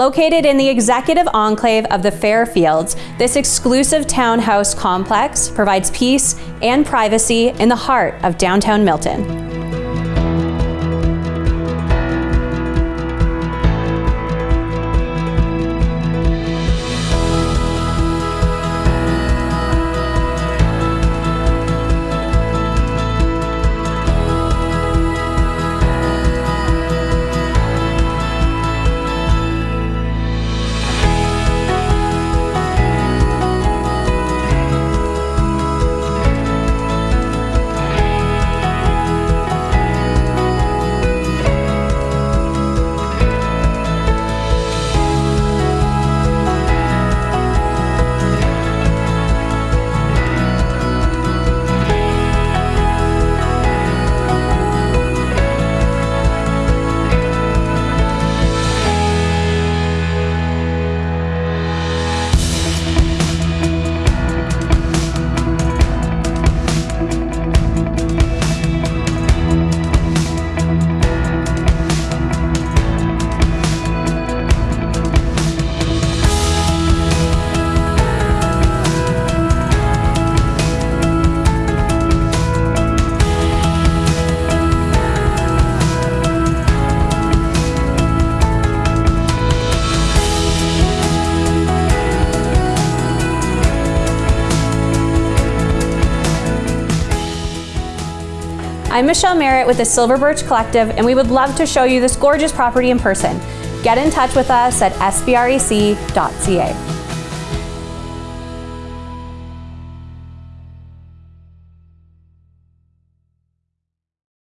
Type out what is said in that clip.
Located in the executive enclave of the Fairfields, this exclusive townhouse complex provides peace and privacy in the heart of downtown Milton. I'm Michelle Merritt with the Silver Birch Collective, and we would love to show you this gorgeous property in person. Get in touch with us at sbrec.ca.